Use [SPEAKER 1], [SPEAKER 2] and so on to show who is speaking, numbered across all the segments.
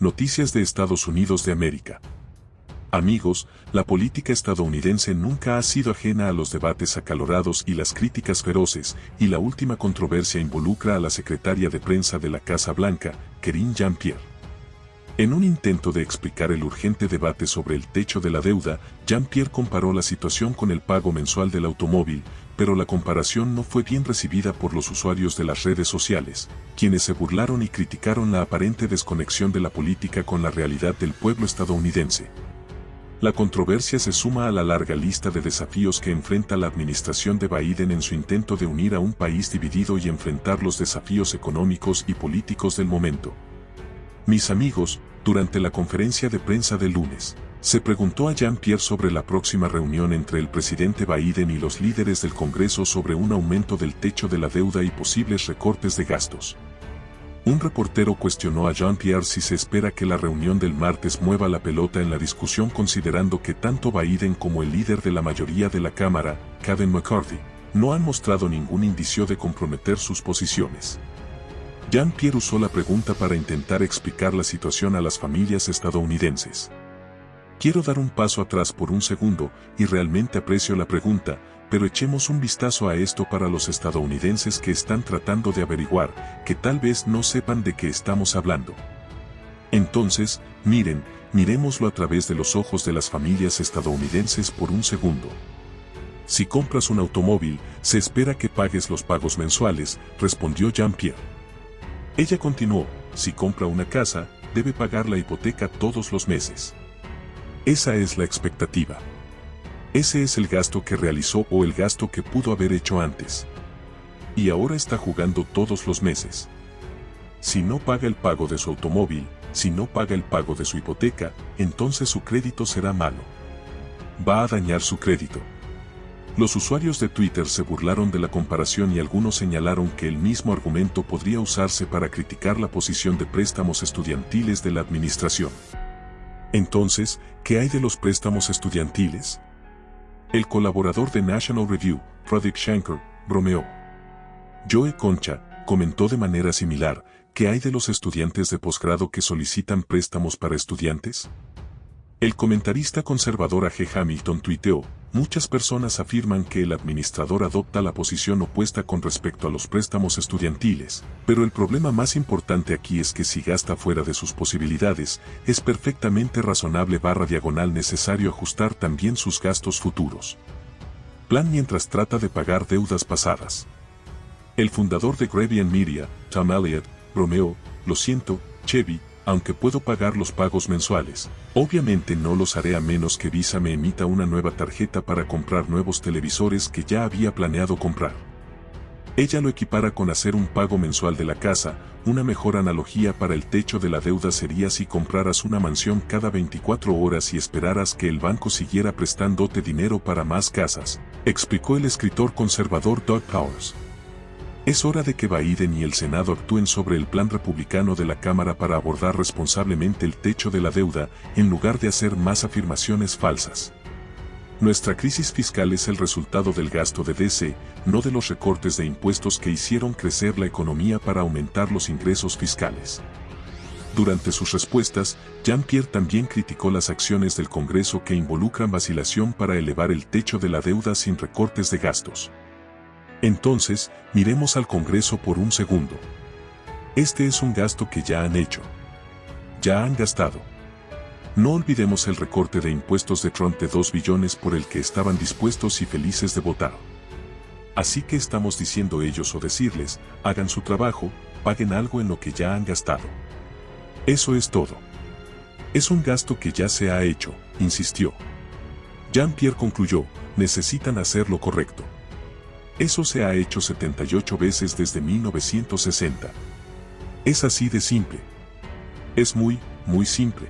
[SPEAKER 1] Noticias de Estados Unidos de América. Amigos, la política estadounidense nunca ha sido ajena a los debates acalorados y las críticas feroces, y la última controversia involucra a la secretaria de prensa de la Casa Blanca, Kerine Jean-Pierre. En un intento de explicar el urgente debate sobre el techo de la deuda, Jean-Pierre comparó la situación con el pago mensual del automóvil, pero la comparación no fue bien recibida por los usuarios de las redes sociales, quienes se burlaron y criticaron la aparente desconexión de la política con la realidad del pueblo estadounidense. La controversia se suma a la larga lista de desafíos que enfrenta la administración de Biden en su intento de unir a un país dividido y enfrentar los desafíos económicos y políticos del momento. Mis amigos, durante la conferencia de prensa del lunes, se preguntó a Jean-Pierre sobre la próxima reunión entre el presidente Biden y los líderes del Congreso sobre un aumento del techo de la deuda y posibles recortes de gastos. Un reportero cuestionó a Jean-Pierre si se espera que la reunión del martes mueva la pelota en la discusión considerando que tanto Biden como el líder de la mayoría de la Cámara, Kevin McCarthy, no han mostrado ningún indicio de comprometer sus posiciones. Jean-Pierre usó la pregunta para intentar explicar la situación a las familias estadounidenses. Quiero dar un paso atrás por un segundo, y realmente aprecio la pregunta, pero echemos un vistazo a esto para los estadounidenses que están tratando de averiguar, que tal vez no sepan de qué estamos hablando. Entonces, miren, miremoslo a través de los ojos de las familias estadounidenses por un segundo. Si compras un automóvil, se espera que pagues los pagos mensuales, respondió Jean-Pierre. Ella continuó, si compra una casa, debe pagar la hipoteca todos los meses. Esa es la expectativa. Ese es el gasto que realizó o el gasto que pudo haber hecho antes. Y ahora está jugando todos los meses. Si no paga el pago de su automóvil, si no paga el pago de su hipoteca, entonces su crédito será malo. Va a dañar su crédito. Los usuarios de Twitter se burlaron de la comparación y algunos señalaron que el mismo argumento podría usarse para criticar la posición de préstamos estudiantiles de la administración. Entonces, ¿qué hay de los préstamos estudiantiles? El colaborador de National Review, Frederick Shanker, bromeó. Joe Concha, comentó de manera similar, ¿qué hay de los estudiantes de posgrado que solicitan préstamos para estudiantes? El comentarista conservador A.G. Hamilton tuiteó, muchas personas afirman que el administrador adopta la posición opuesta con respecto a los préstamos estudiantiles, pero el problema más importante aquí es que si gasta fuera de sus posibilidades, es perfectamente razonable barra diagonal necesario ajustar también sus gastos futuros. Plan mientras trata de pagar deudas pasadas. El fundador de Grevian Media, Tom Elliott, bromeó, lo siento, Chevy, aunque puedo pagar los pagos mensuales, obviamente no los haré a menos que Visa me emita una nueva tarjeta para comprar nuevos televisores que ya había planeado comprar. Ella lo equipara con hacer un pago mensual de la casa, una mejor analogía para el techo de la deuda sería si compraras una mansión cada 24 horas y esperaras que el banco siguiera prestándote dinero para más casas, explicó el escritor conservador Doug Powers. Es hora de que Biden y el Senado actúen sobre el plan republicano de la Cámara para abordar responsablemente el techo de la deuda, en lugar de hacer más afirmaciones falsas. Nuestra crisis fiscal es el resultado del gasto de DC, no de los recortes de impuestos que hicieron crecer la economía para aumentar los ingresos fiscales. Durante sus respuestas, Jean-Pierre también criticó las acciones del Congreso que involucran vacilación para elevar el techo de la deuda sin recortes de gastos. Entonces, miremos al Congreso por un segundo. Este es un gasto que ya han hecho. Ya han gastado. No olvidemos el recorte de impuestos de Trump de 2 billones por el que estaban dispuestos y felices de votar. Así que estamos diciendo ellos o decirles, hagan su trabajo, paguen algo en lo que ya han gastado. Eso es todo. Es un gasto que ya se ha hecho, insistió. Jean-Pierre concluyó, necesitan hacer lo correcto. Eso se ha hecho 78 veces desde 1960. Es así de simple. Es muy, muy simple.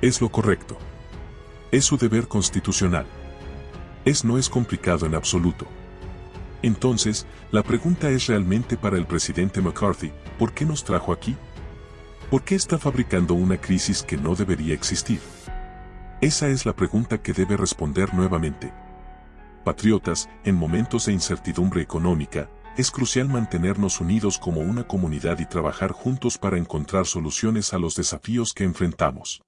[SPEAKER 1] Es lo correcto. Es su deber constitucional. Es no es complicado en absoluto. Entonces, la pregunta es realmente para el presidente McCarthy, ¿por qué nos trajo aquí? ¿Por qué está fabricando una crisis que no debería existir? Esa es la pregunta que debe responder nuevamente patriotas, en momentos de incertidumbre económica, es crucial mantenernos unidos como una comunidad y trabajar juntos para encontrar soluciones a los desafíos que enfrentamos.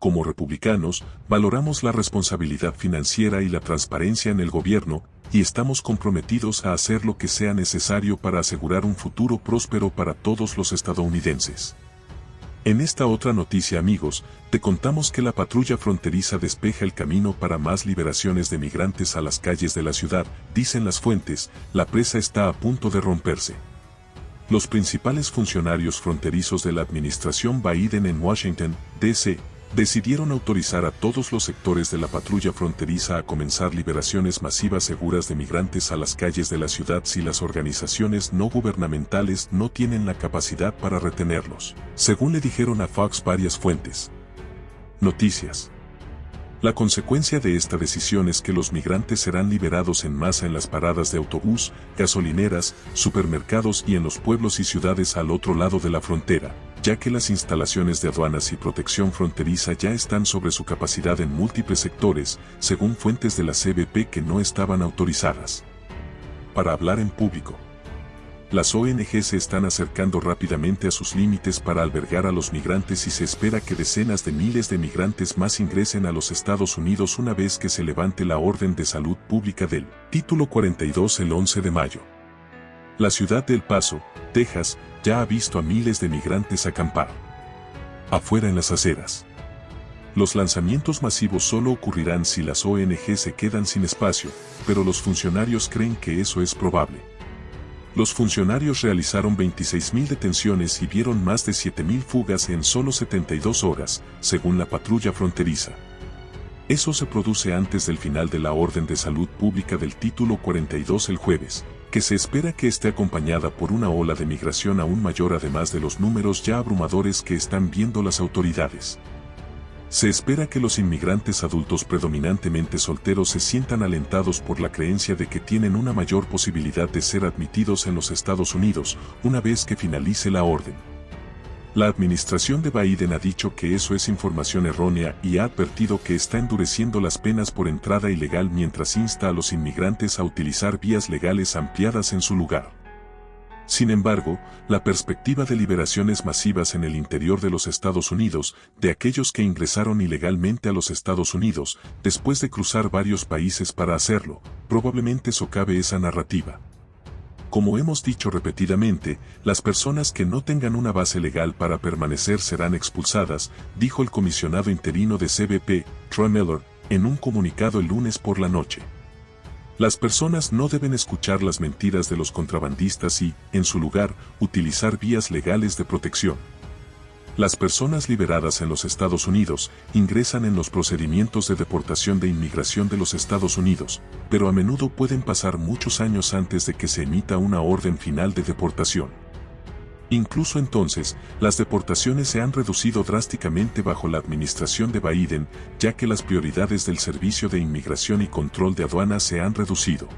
[SPEAKER 1] Como republicanos, valoramos la responsabilidad financiera y la transparencia en el gobierno, y estamos comprometidos a hacer lo que sea necesario para asegurar un futuro próspero para todos los estadounidenses. En esta otra noticia amigos, te contamos que la patrulla fronteriza despeja el camino para más liberaciones de migrantes a las calles de la ciudad, dicen las fuentes, la presa está a punto de romperse. Los principales funcionarios fronterizos de la administración Biden en Washington, D.C., decidieron autorizar a todos los sectores de la patrulla fronteriza a comenzar liberaciones masivas seguras de migrantes a las calles de la ciudad si las organizaciones no gubernamentales no tienen la capacidad para retenerlos, según le dijeron a Fox varias fuentes. Noticias. La consecuencia de esta decisión es que los migrantes serán liberados en masa en las paradas de autobús, gasolineras, supermercados y en los pueblos y ciudades al otro lado de la frontera, ya que las instalaciones de aduanas y protección fronteriza ya están sobre su capacidad en múltiples sectores, según fuentes de la CBP que no estaban autorizadas. Para hablar en público. Las ONG se están acercando rápidamente a sus límites para albergar a los migrantes y se espera que decenas de miles de migrantes más ingresen a los Estados Unidos una vez que se levante la orden de salud pública del Título 42 el 11 de mayo. La ciudad de El Paso, Texas, ya ha visto a miles de migrantes acampar. Afuera en las aceras. Los lanzamientos masivos solo ocurrirán si las ONG se quedan sin espacio, pero los funcionarios creen que eso es probable. Los funcionarios realizaron 26.000 detenciones y vieron más de 7.000 fugas en solo 72 horas, según la patrulla fronteriza. Eso se produce antes del final de la orden de salud pública del título 42 el jueves, que se espera que esté acompañada por una ola de migración aún mayor además de los números ya abrumadores que están viendo las autoridades. Se espera que los inmigrantes adultos predominantemente solteros se sientan alentados por la creencia de que tienen una mayor posibilidad de ser admitidos en los Estados Unidos una vez que finalice la orden. La administración de Biden ha dicho que eso es información errónea y ha advertido que está endureciendo las penas por entrada ilegal mientras insta a los inmigrantes a utilizar vías legales ampliadas en su lugar. Sin embargo, la perspectiva de liberaciones masivas en el interior de los Estados Unidos, de aquellos que ingresaron ilegalmente a los Estados Unidos, después de cruzar varios países para hacerlo, probablemente socave esa narrativa. Como hemos dicho repetidamente, las personas que no tengan una base legal para permanecer serán expulsadas, dijo el comisionado interino de CBP, Troy Miller, en un comunicado el lunes por la noche. Las personas no deben escuchar las mentiras de los contrabandistas y, en su lugar, utilizar vías legales de protección. Las personas liberadas en los Estados Unidos ingresan en los procedimientos de deportación de inmigración de los Estados Unidos, pero a menudo pueden pasar muchos años antes de que se emita una orden final de deportación. Incluso entonces, las deportaciones se han reducido drásticamente bajo la administración de Biden, ya que las prioridades del Servicio de Inmigración y Control de Aduanas se han reducido.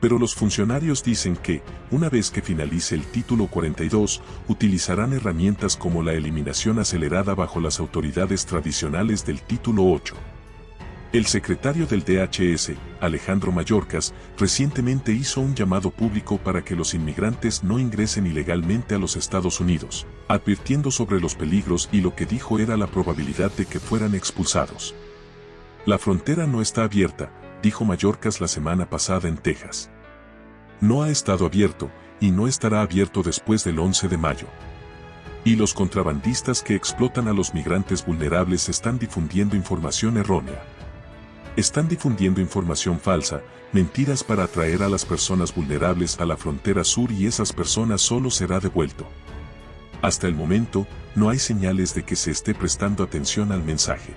[SPEAKER 1] Pero los funcionarios dicen que, una vez que finalice el título 42, utilizarán herramientas como la eliminación acelerada bajo las autoridades tradicionales del título 8. El secretario del DHS, Alejandro Mayorkas, recientemente hizo un llamado público para que los inmigrantes no ingresen ilegalmente a los Estados Unidos, advirtiendo sobre los peligros y lo que dijo era la probabilidad de que fueran expulsados. La frontera no está abierta, dijo Mayorkas la semana pasada en Texas. No ha estado abierto, y no estará abierto después del 11 de mayo. Y los contrabandistas que explotan a los migrantes vulnerables están difundiendo información errónea. Están difundiendo información falsa, mentiras para atraer a las personas vulnerables a la frontera sur y esas personas solo será devuelto. Hasta el momento, no hay señales de que se esté prestando atención al mensaje.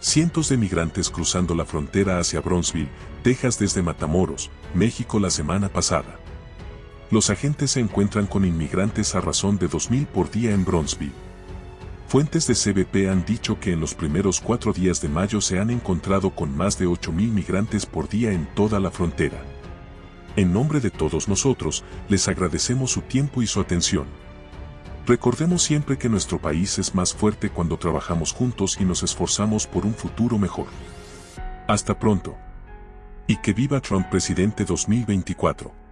[SPEAKER 1] Cientos de migrantes cruzando la frontera hacia Bronzeville, Texas desde Matamoros, México la semana pasada. Los agentes se encuentran con inmigrantes a razón de 2.000 por día en Bronzeville. Fuentes de CBP han dicho que en los primeros cuatro días de mayo se han encontrado con más de 8.000 migrantes por día en toda la frontera. En nombre de todos nosotros, les agradecemos su tiempo y su atención. Recordemos siempre que nuestro país es más fuerte cuando trabajamos juntos y nos esforzamos por un futuro mejor. Hasta pronto. Y que viva Trump presidente 2024.